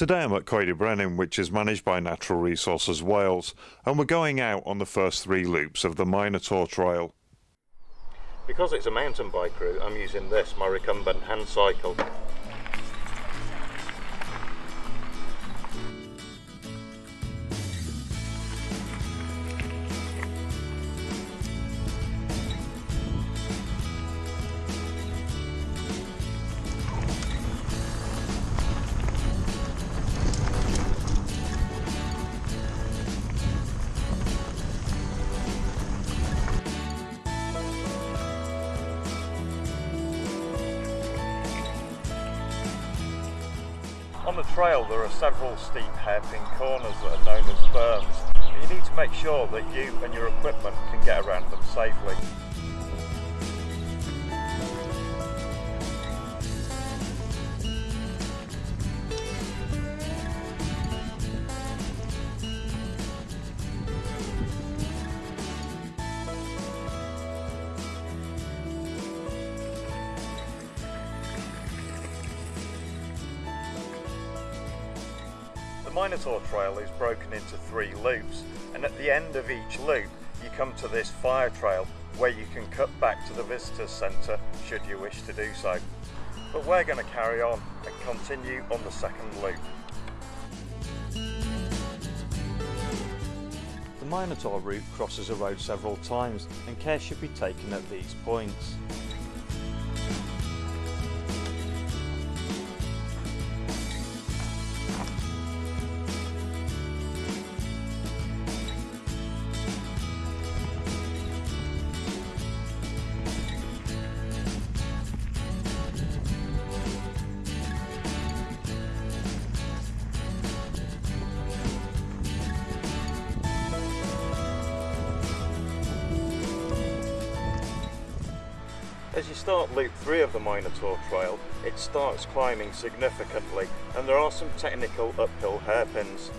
Today I'm at Coed y Brenin, which is managed by Natural Resources Wales, and we're going out on the first three loops of the Minotaur Trail. Because it's a mountain bike route, I'm using this, my recumbent hand cycle. On the trail there are several steep hairpin corners that are known as berms. You need to make sure that you and your equipment can get around them safely. The Minotaur Trail is broken into three loops and at the end of each loop you come to this fire trail where you can cut back to the visitors centre should you wish to do so. But we're going to carry on and continue on the second loop. The Minotaur route crosses a road several times and care should be taken at these points. As you start loop 3 of the Minotaur Trail, it starts climbing significantly and there are some technical uphill hairpins.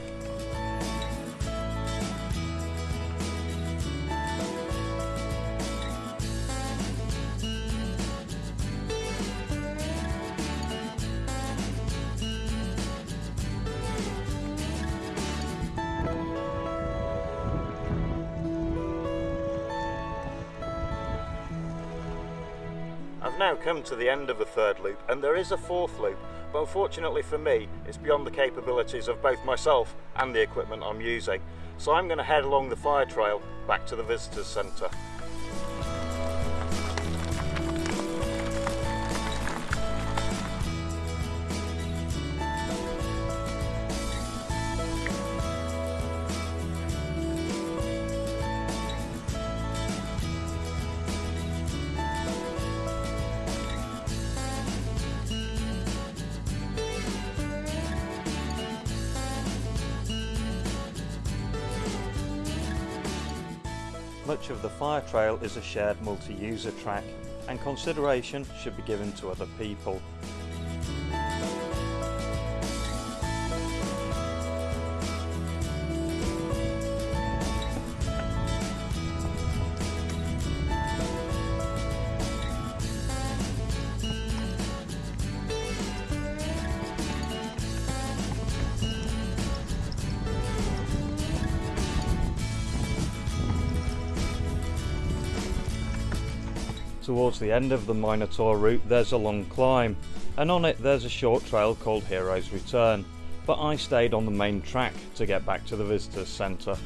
Now come to the end of the third loop and there is a fourth loop, but unfortunately for me it's beyond the capabilities of both myself and the equipment I'm using. So I'm going to head along the fire trail back to the visitors centre. Much of the fire trail is a shared multi-user track and consideration should be given to other people. Towards the end of the Minotaur route there's a long climb and on it there's a short trail called Heroes Return but I stayed on the main track to get back to the visitors centre.